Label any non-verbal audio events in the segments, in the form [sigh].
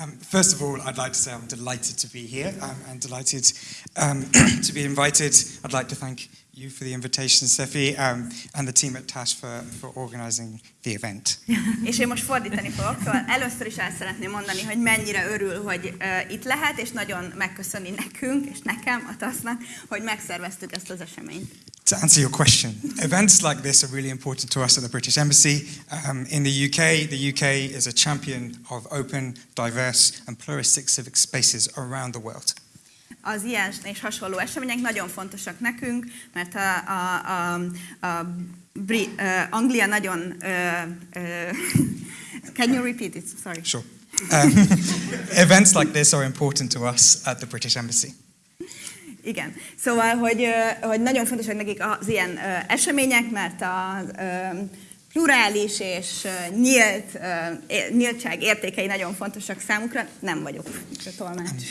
Um, first of all, I'd like to say I'm delighted to be here um, and delighted um, [clears throat] to be invited. I'd like to thank you for the invitation, Sefi, um, and the team at TASH for, for organizing the event. [laughs] És én most fordítani fogok, szóval először is el szeretném mondani, hogy mennyire örül, hogy uh, itt lehet, és nagyon megköszöni nekünk, és nekem, a TASZ-nak, hogy megszerveztük ezt az eseményt. To answer your question, events like this are really important to us at the British Embassy. Um, in the UK, the UK is a champion of open, diverse, and pluralistic civic spaces around the world. Az ilyen és hasonló események nagyon fontosak nekünk, mert a, a, a, a Bri, uh, Anglia nagyon... Uh, uh, can you repeat it? Sorry. Sure. Um, [laughs] events like this are important to us at the British Embassy. Igen. Szóval, hogy, hogy nagyon fontosak nekik az ilyen események, mert a plurális és nyílt, nyíltság értékei nagyon fontosak számukra. Nem vagyok tolmács.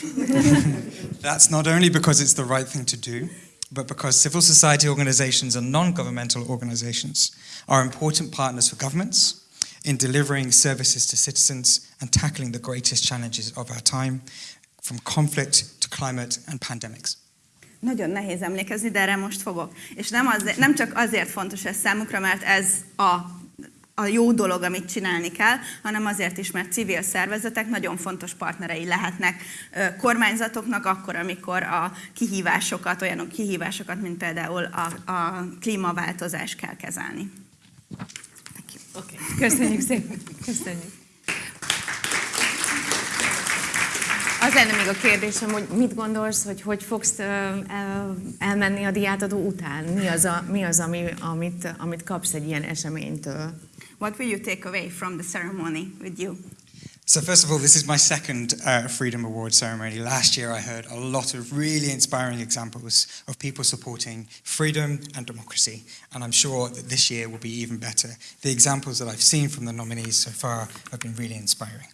[laughs] That's not only because it's the right thing to do, but because civil society organizations and non-governmental organizations are important partners for governments in delivering services to citizens and tackling the greatest challenges of our time, from conflict to climate and pandemics. Nagyon nehéz emlékezni, de erre most fogok. És nem, az, nem csak azért fontos ez számukra, mert ez a, a jó dolog, amit csinálni kell, hanem azért is, mert civil szervezetek nagyon fontos partnerei lehetnek kormányzatoknak akkor, amikor a kihívásokat, olyanok kihívásokat, mint például a, a klímaváltozás kell kezelni. Okay. Köszönjük szépen. Köszönjük. Lenne még a kérdésem, hogy mit gondolsz, hogy hogy fogsz elmenni a diátadó után? Mi az, a, mi az ami, amit, amit kapsz egy ilyen eseménytől? What will you take away from the ceremony with you? So first of all, this is my second uh, Freedom Award ceremony. Last year I heard a lot of really inspiring examples of people supporting freedom and democracy, and I'm sure that this year will be even better. The examples that I've seen from the nominees so far have been really inspiring.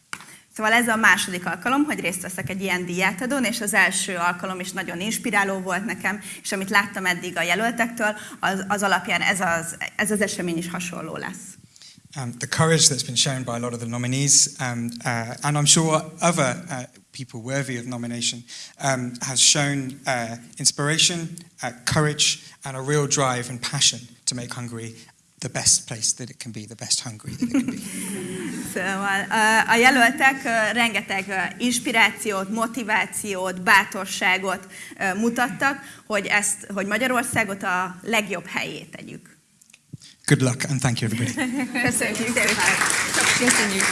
Szóval ez a második alkalom, hogy részt veszek egy ilyen díjátadón, és az első alkalom is nagyon inspiráló volt nekem, és amit láttam eddig a jelöltektől, az, az alapján ez az, ez az esemény is hasonló lesz. Um, the courage that's been shown by a lot of the nominees, um, uh, and I'm sure other uh, people worthy of nomination, um, has shown uh, inspiration, uh, courage, and a real drive and passion to make Hungary the best place that it can be, the best Hungary that it can be. [laughs] Szóval a jelöltek rengeteg inspirációt, motivációt, bátorságot mutattak, hogy, ezt, hogy Magyarországot a legjobb helyét tegyük. Good luck and thank you everybody. [laughs] Köszönjük szépen. Köszönjük.